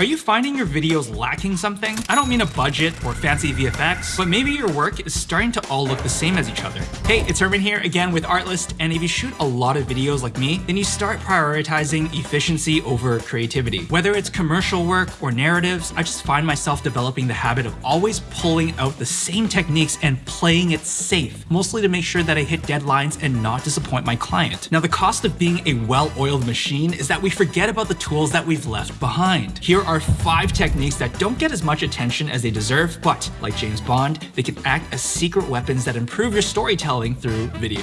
Are you finding your videos lacking something? I don't mean a budget or fancy VFX, but maybe your work is starting to all look the same as each other. Hey, it's Herman here again with Artlist, and if you shoot a lot of videos like me, then you start prioritizing efficiency over creativity. Whether it's commercial work or narratives, I just find myself developing the habit of always pulling out the same techniques and playing it safe, mostly to make sure that I hit deadlines and not disappoint my client. Now, the cost of being a well-oiled machine is that we forget about the tools that we've left behind. Here are five techniques that don't get as much attention as they deserve, but like James Bond, they can act as secret weapons that improve your storytelling through video.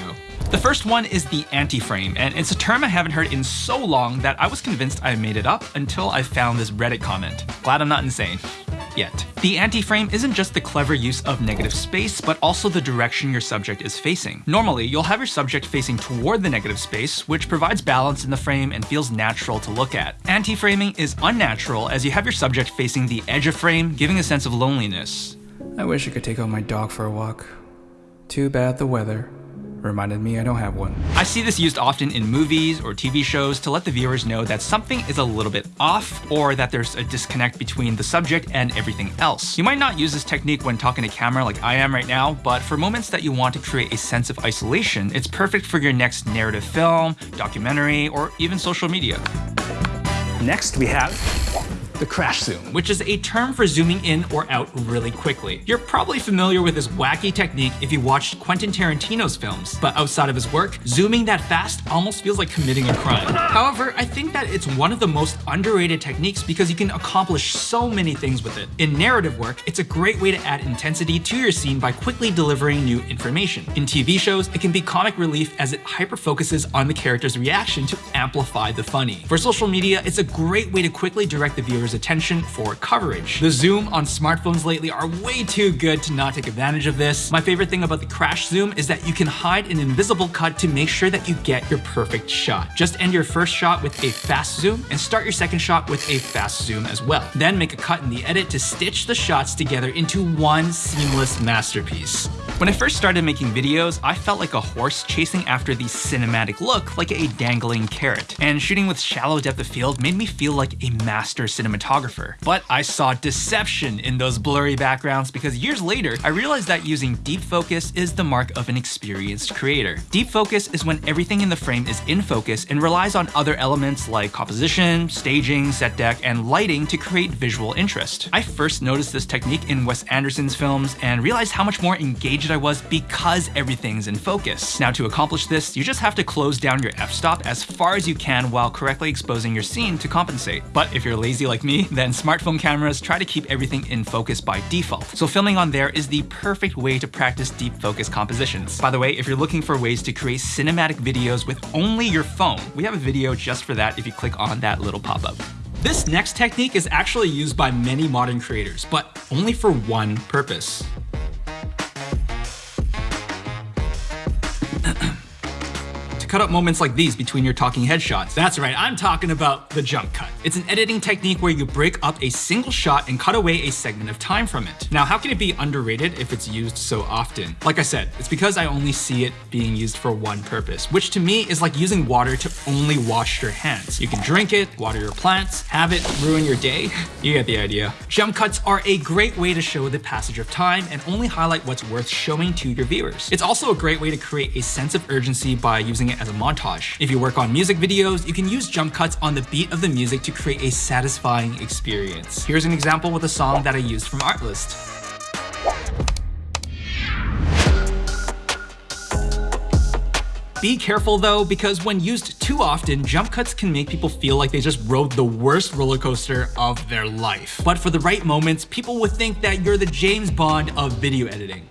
The first one is the anti-frame, and it's a term I haven't heard in so long that I was convinced I made it up until I found this Reddit comment. Glad I'm not insane yet. The anti-frame isn't just the clever use of negative space, but also the direction your subject is facing. Normally, you'll have your subject facing toward the negative space, which provides balance in the frame and feels natural to look at. Anti-framing is unnatural as you have your subject facing the edge of frame, giving a sense of loneliness. I wish I could take out my dog for a walk. Too bad the weather. Reminded me I don't have one. I see this used often in movies or TV shows to let the viewers know that something is a little bit off or that there's a disconnect between the subject and everything else. You might not use this technique when talking to camera like I am right now, but for moments that you want to create a sense of isolation, it's perfect for your next narrative film, documentary, or even social media. Next, we have the crash zoom, which is a term for zooming in or out really quickly. You're probably familiar with this wacky technique if you watched Quentin Tarantino's films, but outside of his work, zooming that fast almost feels like committing a crime. However, I think that it's one of the most underrated techniques because you can accomplish so many things with it. In narrative work, it's a great way to add intensity to your scene by quickly delivering new information. In TV shows, it can be comic relief as it hyper-focuses on the character's reaction to amplify the funny. For social media, it's a great way to quickly direct the viewer's attention for coverage. The zoom on smartphones lately are way too good to not take advantage of this. My favorite thing about the crash zoom is that you can hide an invisible cut to make sure that you get your perfect shot. Just end your first shot with a fast zoom and start your second shot with a fast zoom as well. Then make a cut in the edit to stitch the shots together into one seamless masterpiece. When I first started making videos, I felt like a horse chasing after the cinematic look like a dangling carrot. And shooting with shallow depth of field made me feel like a master cinematographer. But I saw deception in those blurry backgrounds because years later, I realized that using deep focus is the mark of an experienced creator. Deep focus is when everything in the frame is in focus and relies on other elements like composition, staging, set dec, and lighting to create visual interest. I first noticed this technique in Wes Anderson's films and realized how much more I was because everything's in focus. Now to accomplish this, you just have to close down your f-stop as far as you can while correctly exposing your scene to compensate. But if you're lazy like me, then smartphone cameras try to keep everything in focus by default. So filming on there is the perfect way to practice deep focus compositions. By the way, if you're looking for ways to create cinematic videos with only your phone, we have a video just for that if you click on that little pop-up. This next technique is actually used by many modern creators, but only for one purpose. To cut up moments like these between your talking headshots. That's right, I'm talking about the jump cut. It's an editing technique where you break up a single shot and cut away a segment of time from it. Now, how can it be underrated if it's used so often? Like I said, it's because I only see it being used for one purpose, which to me is like using water to only wash your hands. You can drink it, water your plants, have it ruin your day. you get the idea. Jump cuts are a great way to show the passage of time and only highlight what's worth showing to your viewers. It's also a great way to create a sense of urgency by using it as a montage. If you work on music videos, you can use jump cuts on the beat of the music to create a satisfying experience. Here's an example with a song that I used from Artlist. Be careful though, because when used too often, jump cuts can make people feel like they just rode the worst roller coaster of their life. But for the right moments, people would think that you're the James Bond of video editing.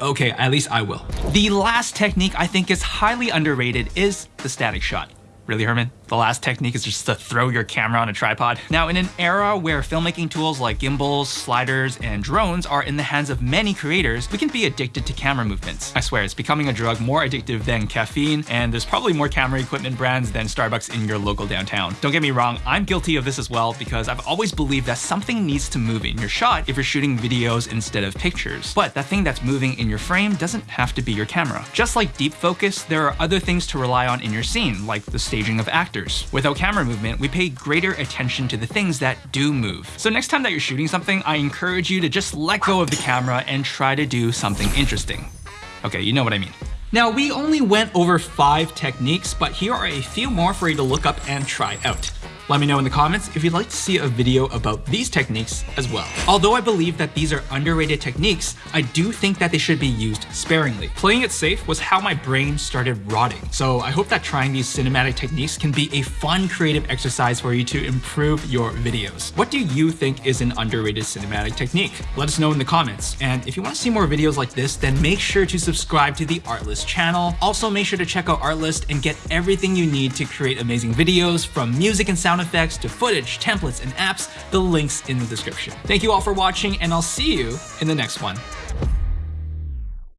Okay, at least I will. The last technique I think is highly underrated is the static shot. Really, Herman? The last technique is just to throw your camera on a tripod. Now, in an era where filmmaking tools like gimbals, sliders, and drones are in the hands of many creators, we can be addicted to camera movements. I swear, it's becoming a drug more addictive than caffeine, and there's probably more camera equipment brands than Starbucks in your local downtown. Don't get me wrong, I'm guilty of this as well because I've always believed that something needs to move in your shot if you're shooting videos instead of pictures. But that thing that's moving in your frame doesn't have to be your camera. Just like deep focus, there are other things to rely on in your scene, like the staging of actors Without camera movement, we pay greater attention to the things that do move. So next time that you're shooting something, I encourage you to just let go of the camera and try to do something interesting. Okay, you know what I mean. Now, we only went over five techniques, but here are a few more for you to look up and try out. Let me know in the comments if you'd like to see a video about these techniques as well. Although I believe that these are underrated techniques, I do think that they should be used sparingly. Playing it safe was how my brain started rotting. So I hope that trying these cinematic techniques can be a fun creative exercise for you to improve your videos. What do you think is an underrated cinematic technique? Let us know in the comments. And if you want to see more videos like this, then make sure to subscribe to the Artlist channel. Also make sure to check out Artlist and get everything you need to create amazing videos from music and sound effects to footage, templates, and apps, the links in the description. Thank you all for watching, and I'll see you in the next one.